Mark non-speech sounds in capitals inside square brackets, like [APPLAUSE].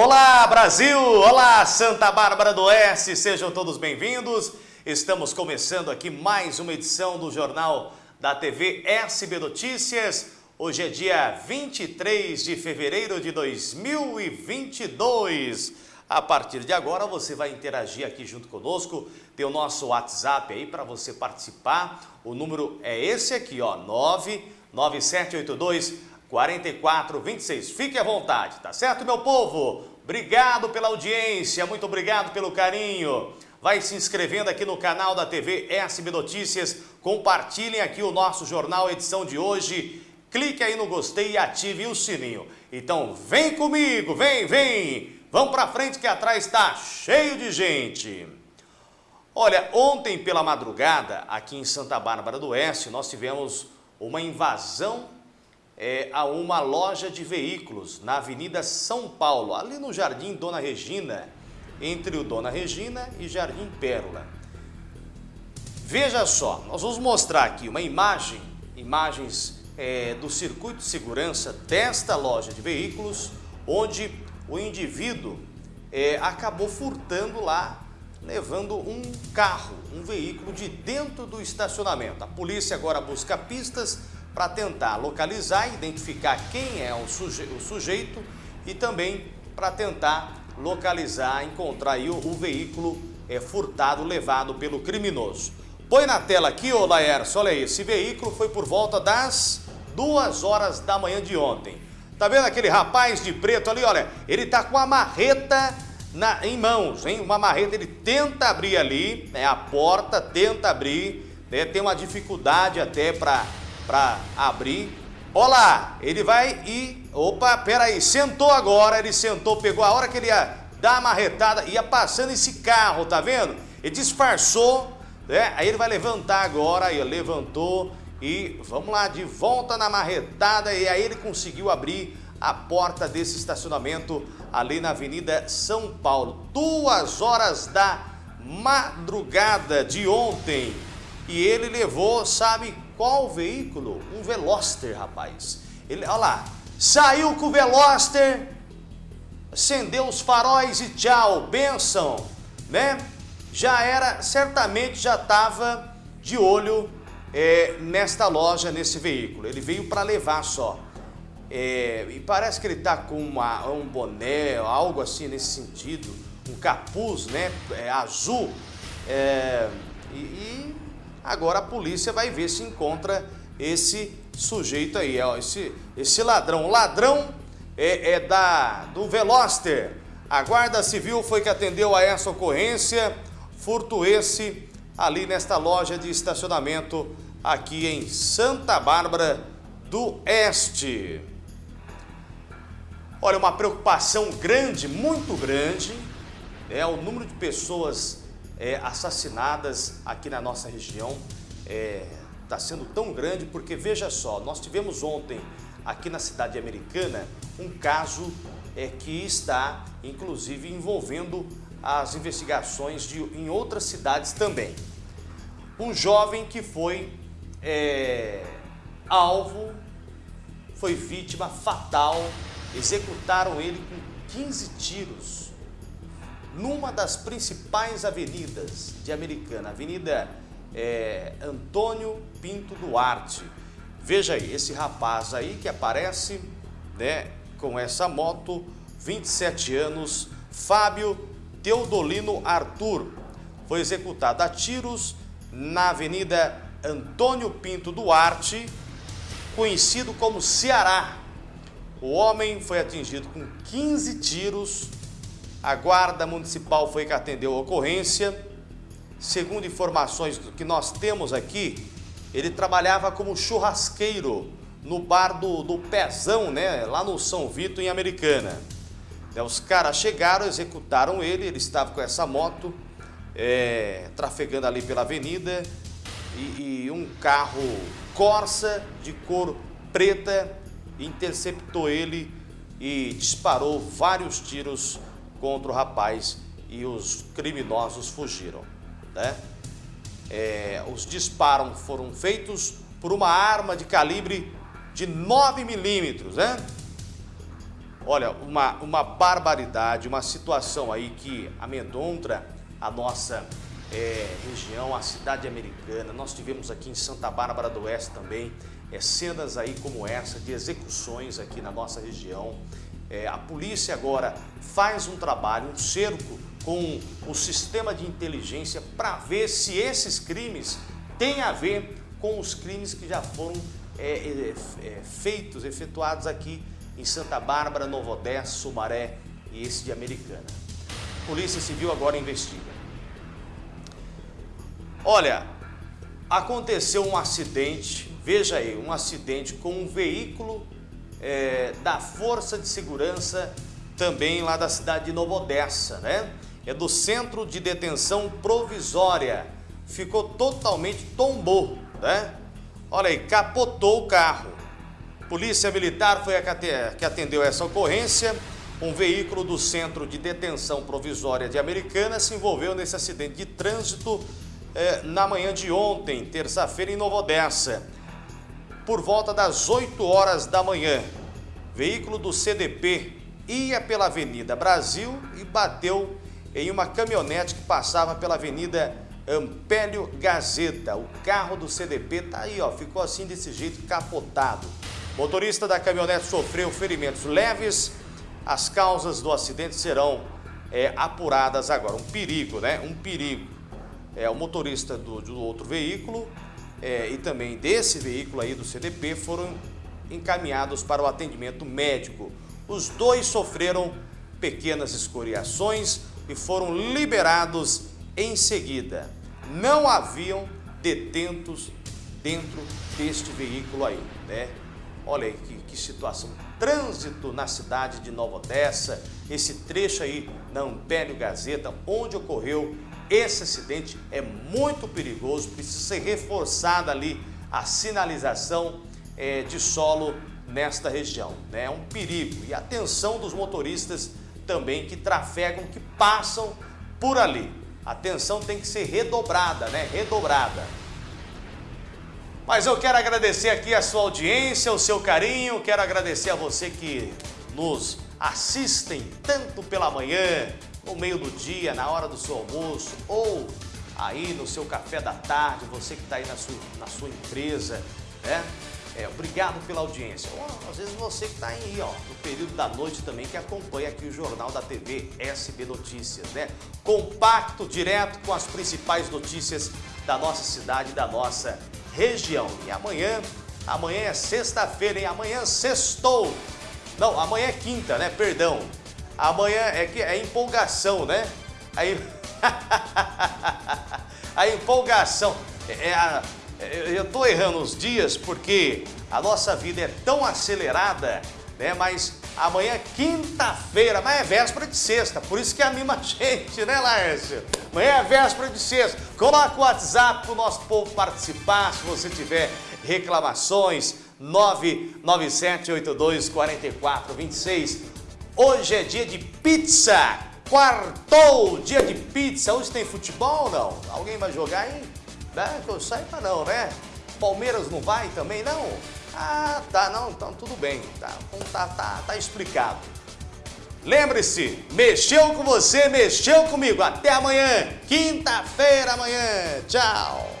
Olá Brasil, olá Santa Bárbara do Oeste, sejam todos bem-vindos. Estamos começando aqui mais uma edição do Jornal da TV SB Notícias. Hoje é dia 23 de fevereiro de 2022. A partir de agora você vai interagir aqui junto conosco, tem o nosso WhatsApp aí para você participar. O número é esse aqui, ó, 99782 4426. Fique à vontade, tá certo, meu povo? Obrigado pela audiência, muito obrigado pelo carinho. Vai se inscrevendo aqui no canal da TV SB Notícias. Compartilhem aqui o nosso jornal, edição de hoje. Clique aí no gostei e ative o sininho. Então vem comigo, vem, vem. Vamos para frente que atrás está cheio de gente. Olha, ontem pela madrugada, aqui em Santa Bárbara do Oeste, nós tivemos uma invasão é, a uma loja de veículos na Avenida São Paulo, ali no Jardim Dona Regina, entre o Dona Regina e Jardim Pérola. Veja só, nós vamos mostrar aqui uma imagem, imagens é, do circuito de segurança desta loja de veículos, onde o indivíduo é, acabou furtando lá, levando um carro, um veículo de dentro do estacionamento. A polícia agora busca pistas para tentar localizar identificar quem é o, suje o sujeito e também para tentar localizar, encontrar o, o veículo é, furtado levado pelo criminoso. Põe na tela aqui, ô Laércio, olha aí, esse veículo foi por volta das duas horas da manhã de ontem. Tá vendo aquele rapaz de preto ali, olha, ele tá com a marreta na, em mãos, hein? Uma marreta, ele tenta abrir ali, né, a porta, tenta abrir, né, tem uma dificuldade até para abrir. Olha lá, ele vai e, opa, peraí, sentou agora, ele sentou, pegou a hora que ele ia dar a marretada, ia passando esse carro, tá vendo? Ele disfarçou, né? Aí ele vai levantar agora, aí levantou, e vamos lá, de volta na marretada e aí ele conseguiu abrir a porta desse estacionamento ali na Avenida São Paulo. Duas horas da madrugada de ontem. E ele levou, sabe qual veículo? Um Veloster, rapaz. Ele, olha lá, saiu com o Veloster, acendeu os faróis e tchau, benção, né? Já era, certamente já estava de olho é, nesta loja, nesse veículo. Ele veio para levar só. É, e parece que ele está com uma, um boné, algo assim nesse sentido, um capuz né, é, azul. É, e, e, agora a polícia vai ver se encontra esse sujeito aí, ó, esse, esse ladrão. O ladrão é, é da, do Veloster. A Guarda Civil foi que atendeu a essa ocorrência, furto esse ali nesta loja de estacionamento aqui em Santa Bárbara do Oeste. Olha, uma preocupação grande, muito grande, é o número de pessoas é, assassinadas aqui na nossa região está é, tá sendo tão grande porque, veja só, nós tivemos ontem aqui na cidade americana um caso é, que está, inclusive, envolvendo as investigações de, em outras cidades também. Um jovem que foi é, alvo, foi vítima fatal, executaram ele com 15 tiros numa das principais avenidas de Americana, Avenida é, Antônio Pinto Duarte. Veja aí, esse rapaz aí que aparece né, com essa moto, 27 anos, Fábio Teodolino Arthur, foi executado a tiros na Avenida Antônio Pinto Duarte, conhecido como Ceará. O homem foi atingido com 15 tiros. A guarda municipal foi que atendeu a ocorrência. Segundo informações que nós temos aqui, ele trabalhava como churrasqueiro no bar do, do Pezão, né, lá no São Vito, em Americana. Os caras chegaram, executaram ele, ele estava com essa moto, é, trafegando ali pela avenida e, e, um carro Corsa de cor preta interceptou ele e disparou vários tiros contra o rapaz e os criminosos fugiram. Né? É, os disparos foram feitos por uma arma de calibre de 9 milímetros, né? Olha, uma, uma barbaridade, uma situação aí que amedronta a nossa é, região, a cidade americana. Nós tivemos aqui em Santa Bárbara do Oeste também é, cenas aí como essa de execuções aqui na nossa região. É, a polícia agora faz um trabalho, um cerco com o sistema de inteligência para ver se esses crimes têm a ver com os crimes que já foram é, é, é feitos, efetuados aqui em Santa Bárbara, Novo Odessa, Sumaré e esse de Americana. Polícia Civil agora investiga. Olha, aconteceu um acidente, veja aí, um acidente com um veículo é, da Força de Segurança também lá da cidade de Novo Odessa, né? É do Centro de Detenção Provisória. Ficou totalmente, tombou, né? Olha aí, capotou o carro. Polícia Militar foi a que atendeu essa ocorrência. Um veículo do Centro de Detenção Provisória de Americana se envolveu nesse acidente de trânsito eh, na manhã de ontem, terça-feira, em Nova Odessa. Por volta das 8 horas da manhã, veículo do CDP ia pela Avenida Brasil e bateu em uma caminhonete que passava pela Avenida Ampélio Gazeta. O carro do CDP tá aí, ó, ficou assim desse jeito, capotado. Motorista da caminhonete sofreu ferimentos leves. As causas do acidente serão é, apuradas agora. Um perigo, né? Um perigo. É, o motorista do, do outro veículo é, e também desse veículo aí do CDP foram encaminhados para o atendimento médico. Os dois sofreram pequenas escoriações e foram liberados em seguida. Não haviam detentos dentro deste veículo aí, né? Olha aí que, que situação. Trânsito na cidade de Nova Odessa, esse trecho aí na Ampélio Gazeta, onde ocorreu esse acidente, é muito perigoso, precisa ser reforçada ali a sinalização é, de solo nesta região. Né? É um perigo. E atenção dos motoristas também que trafegam, que passam por ali. A atenção tem que ser redobrada, né? Redobrada. Mas eu quero agradecer aqui a sua audiência, o seu carinho, quero agradecer a você que nos assistem tanto pela manhã, no meio do dia, na hora do seu almoço ou aí no seu café da tarde, você que está aí na sua, na sua empresa, né? É, obrigado pela audiência. Ou, às vezes você que está aí, ó, no período da noite também, que acompanha aqui o Jornal da TV SB Notícias, né? Compacto, direto com as principais notícias da nossa cidade, da nossa região. E amanhã, amanhã é sexta-feira, hein? Amanhã sextou. Não, amanhã é quinta, né? Perdão. Amanhã é que é empolgação, né? Aí [LAUGHS] a empolgação. É, é a, é, eu estou errando os dias porque a nossa vida é tão acelerada, né? Mas amanhã é quinta-feira, mas é véspera de sexta, por isso que anima a [LAUGHS] gente, né, Laércio? Amanhã é véspera de sexta. Coloca o WhatsApp para o nosso povo participar, se você tiver reclamações, 997824426. Hoje é dia de pizza, quartou, dia de pizza. Hoje tem futebol ou não? Alguém vai jogar aí? Né? Que eu saiba não, né? Palmeiras não vai também, não? Ah, tá, não, então tudo bem, tá, então tá, tá, tá explicado. Lembre-se, mexeu com você, mexeu comigo. Até amanhã, quinta-feira amanhã. Tchau.